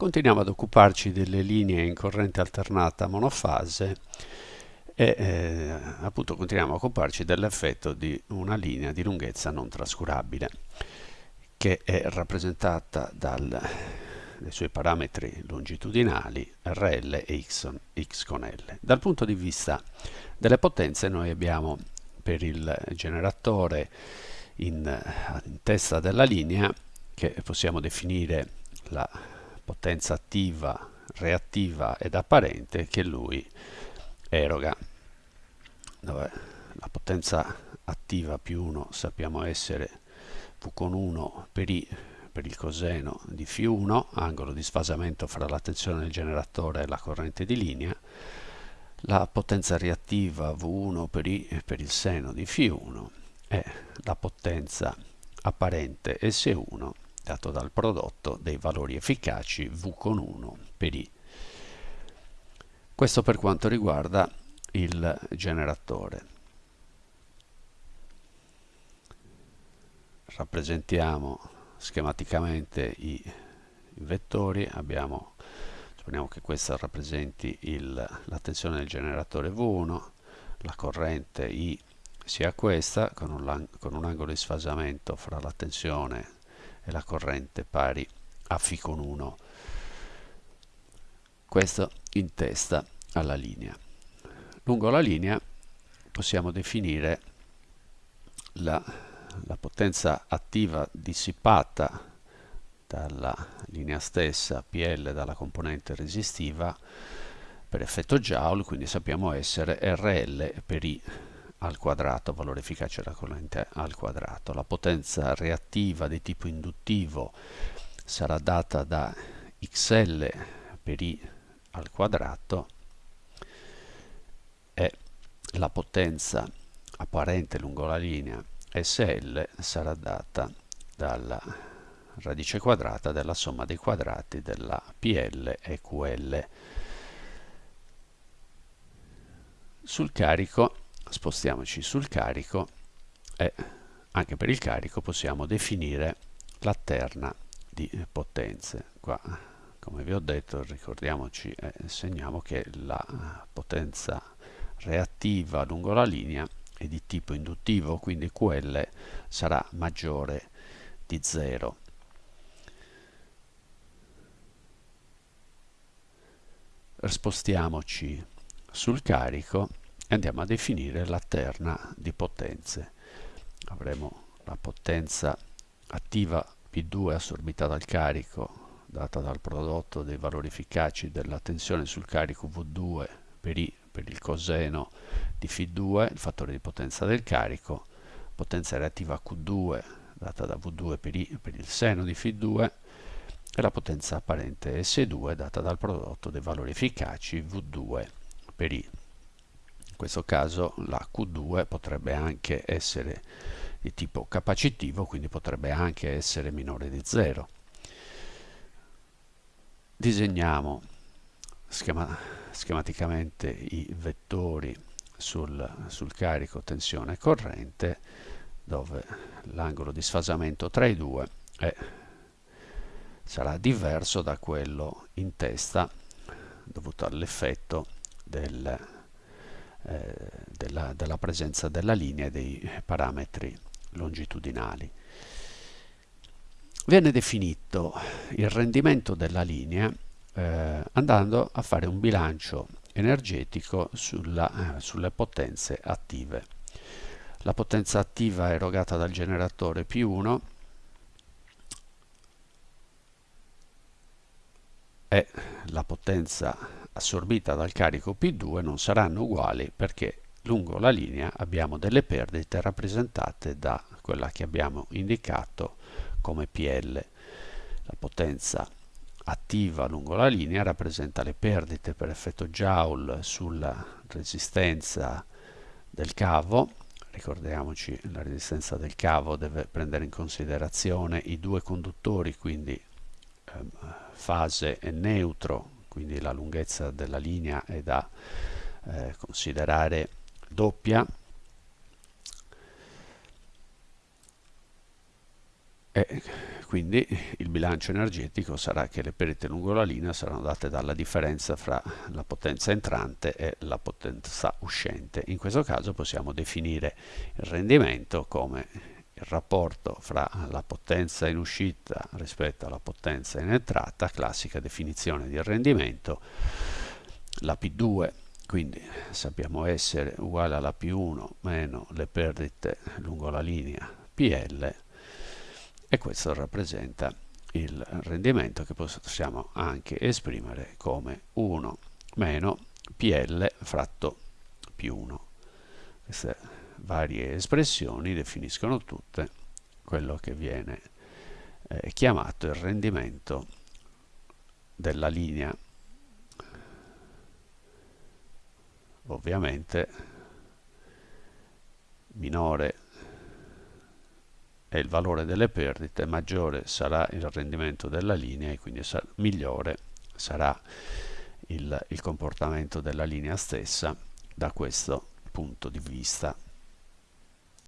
continuiamo ad occuparci delle linee in corrente alternata monofase e eh, appunto continuiamo a occuparci dell'effetto di una linea di lunghezza non trascurabile che è rappresentata dai suoi parametri longitudinali RL e X, X con L. Dal punto di vista delle potenze noi abbiamo per il generatore in, in testa della linea che possiamo definire la potenza attiva, reattiva ed apparente che lui eroga. Dove la potenza attiva più 1 sappiamo essere V con 1 per I per il coseno di φ1, angolo di sfasamento fra la tensione del generatore e la corrente di linea, la potenza reattiva V1 per I per il seno di φ1 e la potenza apparente S1 dato dal prodotto dei valori efficaci V con 1 per I. Questo per quanto riguarda il generatore. Rappresentiamo schematicamente i, vettori, abbiamo, supponiamo che questa rappresenti la tensione del generatore V1, la corrente I sia questa con un, con un angolo di sfasamento fra la tensione e la corrente pari a φ con 1 questo in testa alla linea. Lungo la linea possiamo definire la, la potenza attiva dissipata dalla linea stessa PL dalla componente resistiva per effetto Joule, quindi sappiamo essere RL per I al quadrato, valore efficace della corrente al quadrato. La potenza reattiva di tipo induttivo sarà data da XL per I al quadrato e la potenza apparente lungo la linea SL sarà data dalla radice quadrata della somma dei quadrati della PL e QL. Sul carico spostiamoci sul carico e anche per il carico possiamo definire la terna di potenze. Qua, come vi ho detto, ricordiamoci e eh, segniamo che la potenza reattiva lungo la linea è di tipo induttivo, quindi QL sarà maggiore di 0. Spostiamoci sul carico andiamo a definire la terna di potenze. Avremo la potenza attiva P2 assorbita dal carico data dal prodotto dei valori efficaci della tensione sul carico V2 per I per il coseno di Φ2, il fattore di potenza del carico, potenza reattiva Q2 data da V2 per I per il seno di Φ2 e la potenza apparente S2 data dal prodotto dei valori efficaci V2 per I questo caso la Q2 potrebbe anche essere di tipo capacitivo, quindi potrebbe anche essere minore di 0. Disegniamo schema, schematicamente i vettori sul, sul carico tensione corrente dove l'angolo di sfasamento tra i due è, sarà diverso da quello in testa dovuto all'effetto del eh, della, della presenza della linea e dei parametri longitudinali. Viene definito il rendimento della linea eh, andando a fare un bilancio energetico sulla, eh, sulle potenze attive. La potenza attiva erogata dal generatore P1 è la potenza assorbita dal carico P2 non saranno uguali perché lungo la linea abbiamo delle perdite rappresentate da quella che abbiamo indicato come PL. La potenza attiva lungo la linea rappresenta le perdite per effetto Joule sulla resistenza del cavo. Ricordiamoci la resistenza del cavo deve prendere in considerazione i due conduttori, quindi eh, fase e neutro quindi la lunghezza della linea è da eh, considerare doppia e quindi il bilancio energetico sarà che le perdite lungo la linea saranno date dalla differenza fra la potenza entrante e la potenza uscente. In questo caso possiamo definire il rendimento come il rapporto fra la potenza in uscita rispetto alla potenza in entrata, classica definizione di rendimento, la P2 quindi sappiamo essere uguale alla P1 meno le perdite lungo la linea PL e questo rappresenta il rendimento che possiamo anche esprimere come 1 meno PL fratto più 1. Queste varie espressioni definiscono tutte quello che viene eh, chiamato il rendimento della linea. Ovviamente minore è il valore delle perdite, maggiore sarà il rendimento della linea e quindi sa migliore sarà il, il comportamento della linea stessa da questo punto di vista.